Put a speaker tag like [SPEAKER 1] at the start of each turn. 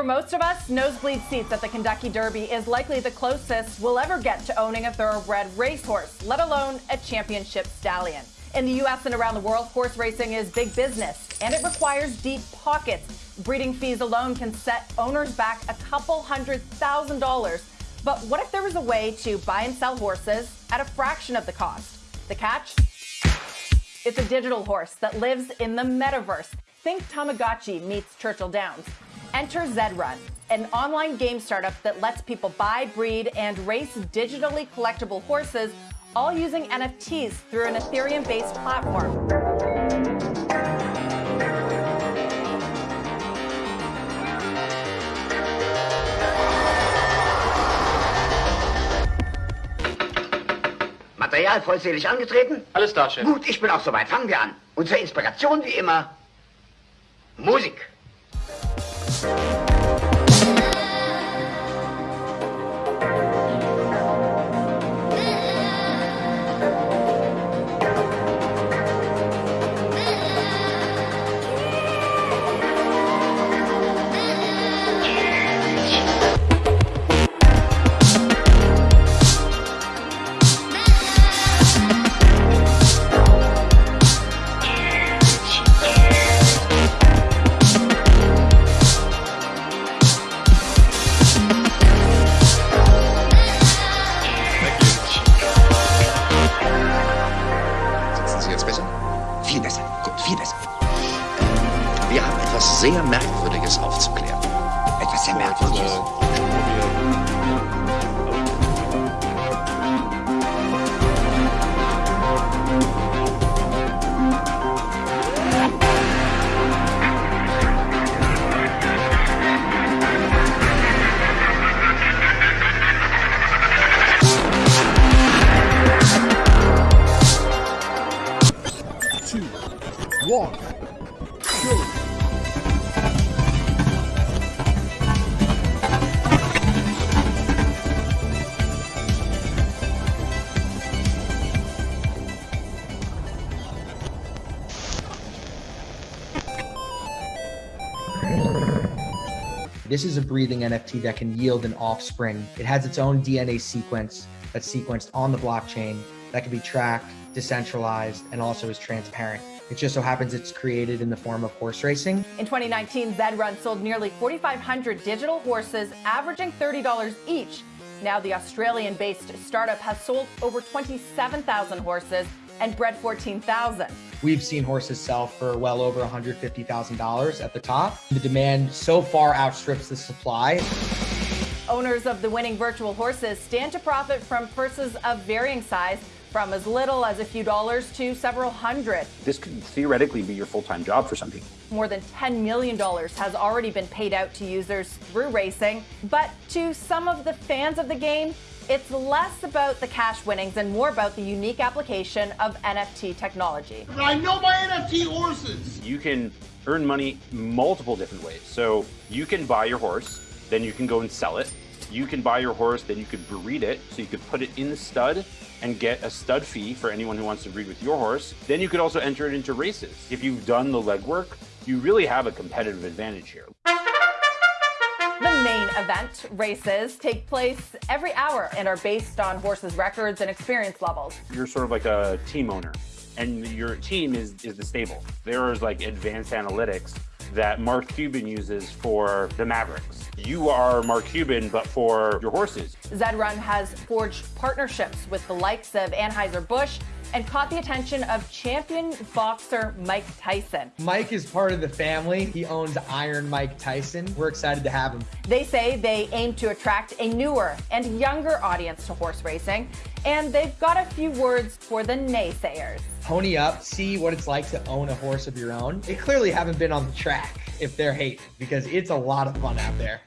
[SPEAKER 1] For most of us, nosebleed seats at the Kentucky Derby is likely the closest we'll ever get to owning a thoroughbred racehorse, let alone a championship stallion. In the U.S. and around the world, horse racing is big business, and it requires deep pockets. Breeding fees alone can set owners back a couple hundred thousand dollars. But what if there was a way to buy and sell horses at a fraction of the cost? The catch? It's a digital horse that lives in the metaverse. Think Tamagotchi meets Churchill Downs. Enter Zedrun, an online game startup that lets people buy, breed, and race digitally collectible horses, all using NFTs through an Ethereum based platform.
[SPEAKER 2] Material vollzählig angetreten?
[SPEAKER 3] Alles da, Chef.
[SPEAKER 2] Gut, ich bin auch soweit. Fangen wir an. Und zur Inspiration wie immer Musik.
[SPEAKER 4] Viel Besser. Wir haben etwas sehr Merkwürdiges aufzuklären. Etwas sehr Merkwürdiges.
[SPEAKER 5] two, one, go.
[SPEAKER 6] This is a breathing NFT that can yield an offspring. It has its own DNA sequence that's sequenced on the blockchain that can be tracked, decentralized, and also is transparent. It just so happens it's created in the form of horse racing.
[SPEAKER 1] In 2019, Zedrun sold nearly 4,500 digital horses, averaging $30 each. Now, the Australian based startup has sold over 27,000 horses and bred 14,000.
[SPEAKER 6] We've seen horses sell for well over $150,000 at the top. The demand so far outstrips the supply.
[SPEAKER 1] Owners of the winning virtual horses stand to profit from purses of varying size, from as little as a few dollars to several hundred.
[SPEAKER 3] This could theoretically be your full-time job for some people.
[SPEAKER 1] More than $10 million has already been paid out to users through racing. But to some of the fans of the game, it's less about the cash winnings and more about the unique application of NFT technology.
[SPEAKER 5] I know my NFT horses.
[SPEAKER 3] You can earn money multiple different ways. So you can buy your horse, then you can go and sell it. You can buy your horse, then you could breed it. So you could put it in the stud and get a stud fee for anyone who wants to breed with your horse. Then you could also enter it into races. If you've done the legwork, you really have a competitive advantage here.
[SPEAKER 1] The main event races take place every hour and are based on horses' records and experience levels.
[SPEAKER 3] You're sort of like a team owner, and your team is, is the stable. There is like advanced analytics that Mark Cuban uses for the Mavericks. You are Mark Cuban, but for your horses.
[SPEAKER 1] Zedrun has forged partnerships with the likes of Anheuser-Busch and caught the attention of champion boxer Mike Tyson.
[SPEAKER 6] Mike is part of the family. He owns Iron Mike Tyson. We're excited to have him.
[SPEAKER 1] They say they aim to attract a newer and younger audience to horse racing, and they've got a few words for the naysayers.
[SPEAKER 6] Pony up, see what it's like to own a horse of your own. They clearly haven't been on the track if they're hating because it's a lot of fun out there.